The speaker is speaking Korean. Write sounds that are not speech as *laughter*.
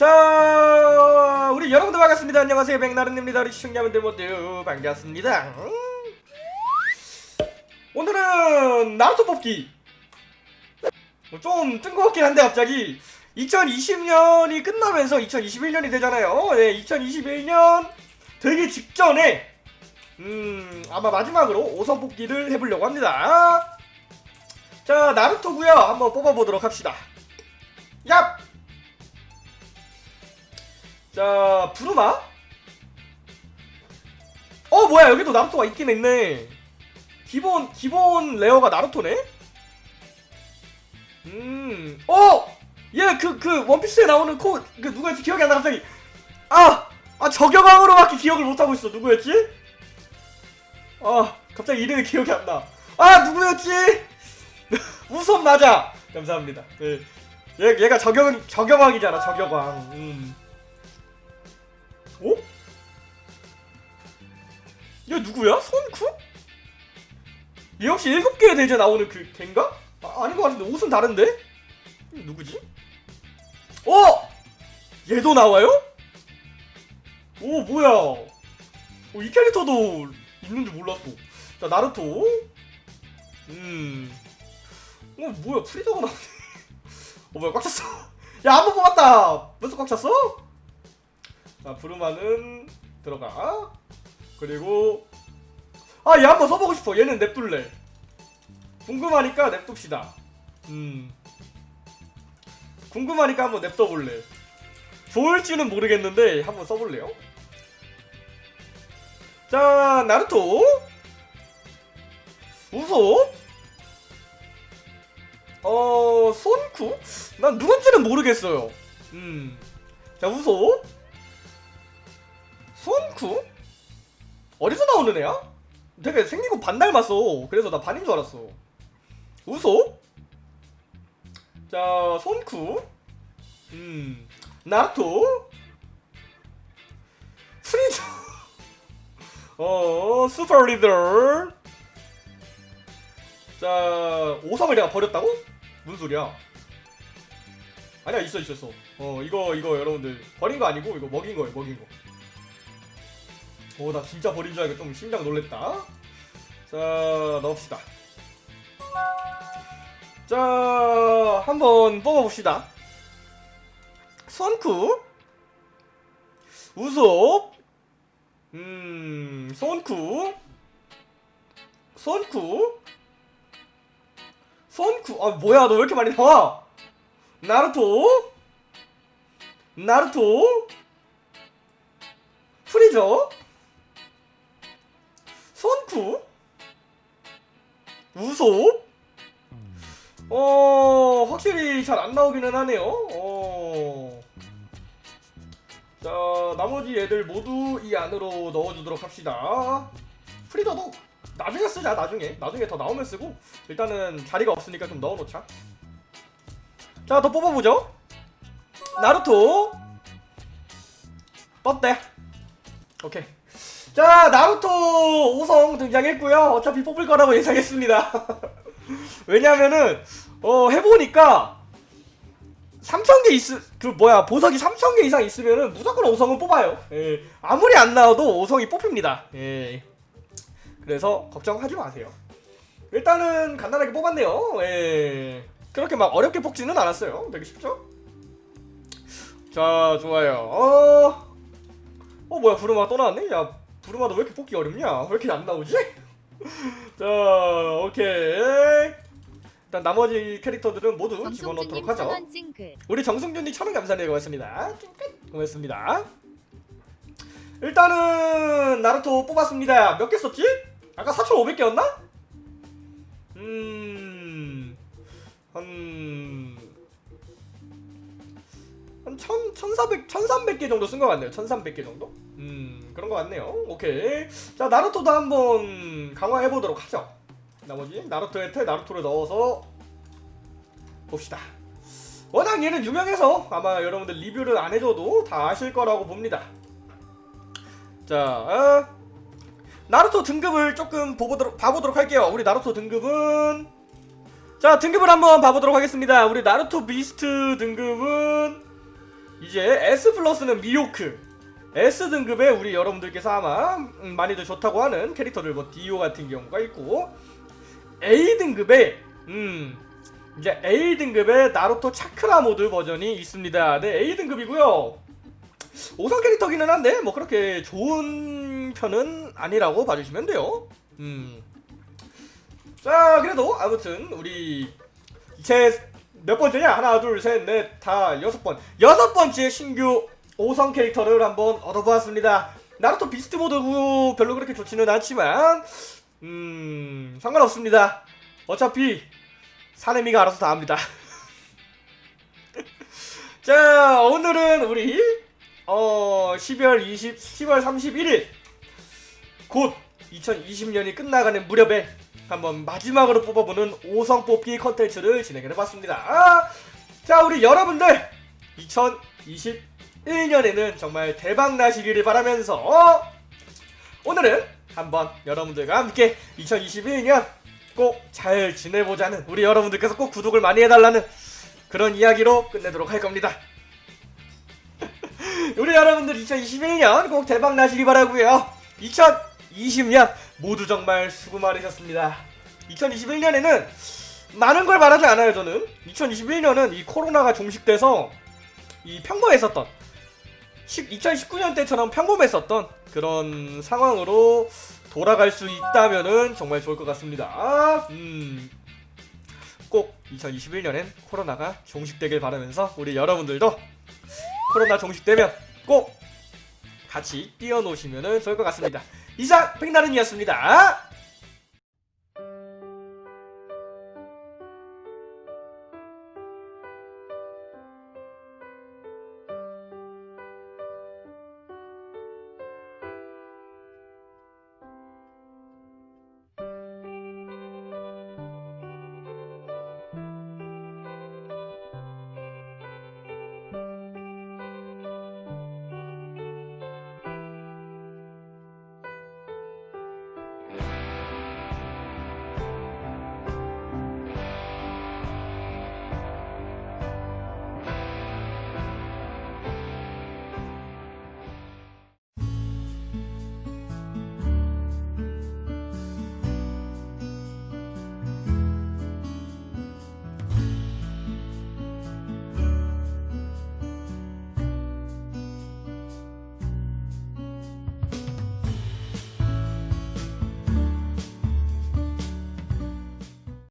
자 우리 여러분들 반갑습니다. 안녕하세요. 백나른입니다. 우리 시청자분들 모두 반갑습니다. 음. 오늘은 나루토 뽑기. 좀 뜬금없긴 한데 갑자기 2020년이 끝나면서 2021년이 되잖아요. 네 2021년 되기 직전에 음 아마 마지막으로 5선 뽑기를 해보려고 합니다. 자 나루토구요. 한번 뽑아보도록 합시다. 얍! 자 부르마 어 뭐야 여기도 나루토가 있긴 했네. 기본 기본 레어가 나루토네? 음 어 얘 그그 원피스에 나오는 코 그 누구였지? 기억이 안 나 갑자기. 아 아 저격왕으로밖에 기억을 못하고 있어. 누구였지? 아 갑자기 이름이 기억이 안나 아 누구였지? *laughs* 우섭 맞아! 감사합니다. 네. 얘, 얘가 저격 저격왕이잖아 저격왕. 음. 어? 얘 누구야? 손쿠? 얘 혹시 일곱 개의 대제 나오는 그 걘가? 아, 아닌 것 같은데 옷은 다른데? 누구지? 어! 얘도 나와요? 오 뭐야 오, 이 캐릭터도 있는 줄 몰랐어 자 나루토 음 어, 뭐야 프리저가 나오네 *laughs* 어 뭐야 꽉 찼어 *laughs* 야 한 번 뽑았다 벌써 꽉 찼어? 자 부르마는 들어가. 그리고 아 얘 한번 써보고 싶어. 얘는 냅둘래 궁금하니까 냅둡시다. 음. 궁금하니까 한번 냅둬볼래. 좋을지는 모르겠는데 한번 써볼래요? 자 나루토. 우소. 어 손쿠? 난 누군지는 모르겠어요. 음자 우소 손쿠 어디서 나오는 애야? 되게 생긴 거 반 닮았어. 그래서 나 반인 줄 알았어. 우소 자 손쿠. 음 나루토. Please *laughs* a super leader. 자 오성을 내가 버렸다고? 무슨 소리야? 아니야 있어 있었어. 어 이거 이거 여러분들. 버린 거 아니고 이거 먹인 거예요 먹인 거 오, 나 진짜 버린 줄 알고 좀 심장 놀랬다. 자, 넣읍시다. 자, 한번 뽑아봅시다. 선쿠, 우섭, 음, 손쿠, 손쿠, 손쿠, 아, 뭐야, 너 왜 이렇게 많이 나와? 나루토, 나루토, 프리저, 손쿠? 우소? 어 확실히 잘 안 나오기는 하네요. 어. 자 나머지 애들 모두 이 안으로 넣어주도록 합시다. 프리더도 나중에 쓰자 나중에. 나중에 더 나오면 쓰고 일단은 자리가 없으니까 좀 넣어놓자. 자 더 뽑아보죠. 나루토. 떴대 오케이 자 나루토 5성 등장했고요 어차피 뽑을 거라고 예상했습니다 *laughs* 왜냐면은 어 해보니까 3000개 있으 그 뭐야 보석이 3000개 이상 있으면은 무조건 5성은 뽑아요 예. 아무리 안 나와도 5성이 뽑힙니다 예. 그래서 걱정하지 마세요 일단은 간단하게 뽑았네요 예. 그렇게 막 어렵게 뽑지는 않았어요 되게 쉽죠? 자 좋아요 어... 어 뭐야 부르마가 또 나왔네? 야 부르마도 왜 이렇게 뽑기 어렵냐? 왜 이렇게 안 나오지? *laughs* 자, 오케이. 일단 나머지 캐릭터들은 모두 집어넣도록 하죠. 우리 정승준님 천원 감사해요. 고맙습니다. 고맙습니다. 일단은 나루토 뽑았습니다. 몇 개 썼지? 아까 4,500개였나? 음... 한... 한 1,000, 1,400, 1,300개 정도 쓴 것 같네요. 1,300개 정도? 음, 그런 것 같네요. 오케이. 자, 나루토도 한번 강화해보도록 하죠. 나머지 나루토에 테 나루토를 넣어서 봅시다. 워낙 얘는 유명해서 아마 여러분들 리뷰를 안 해줘도 다 아실 거라고 봅니다. 자, 어, 나루토 등급을 조금 보보도록, 봐보도록 할게요. 우리 나루토 등급은 자 등급을 한번 봐보도록 하겠습니다. 우리 나루토 Beast 등급은 이제 S 플러스는 미호크 S 등급의 우리 여러분들께서 아마 음, 많이들 좋다고 하는 캐릭터들 뭐 디오 같은 경우가 있고 A 등급의 음 이제 A 등급의 나루토 차크라 모드 버전이 있습니다. 네 A 등급이고요. 5성 캐릭터기는 한데 뭐 그렇게 좋은 편은 아니라고 봐주시면 돼요. 음. 자 그래도 아무튼 우리 제 몇 번째냐 하나 둘 셋 넷 다 여섯 번 여섯 번째 신규 5성 캐릭터를 한번 얻어보았습니다. 나루토 비스트 모드고 별로 그렇게 좋지는 않지만 음 상관없습니다. 어차피 사내미가 알아서 다 합니다. *laughs* 자 오늘은 우리 어 12월 20 10월 31일 곧 2020년이 끝나가는 무렵에 한번 마지막으로 뽑아보는 5성 뽑기 컨텐츠를 진행해봤습니다. 아, 자 우리 여러분들 2021년에는 정말 대박 나시기를 바라면서 오늘은 한번 여러분들과 함께 2021년 꼭 잘 지내보자는 우리 여러분들께서 꼭 구독을 많이 해달라는 그런 이야기로 끝내도록 할 겁니다. *laughs* 우리 여러분들 2021년 꼭 대박 나시기 바라고요. 2020년 모두 정말 수고 많으셨습니다. 2021년에는 많은 걸 말하지 않아요. 저는 2021년은 이 코로나가 종식돼서 이 평범했었던 2019년 때처럼 평범했었던 그런 상황으로 돌아갈 수 있다면은 정말 좋을 것 같습니다. 음. 꼭 2021년엔 코로나가 종식되길 바라면서 우리 여러분들도 코로나 종식되면 꼭 같이 뛰어노시면 좋을 것 같습니다. 이상 백나른이었습니다.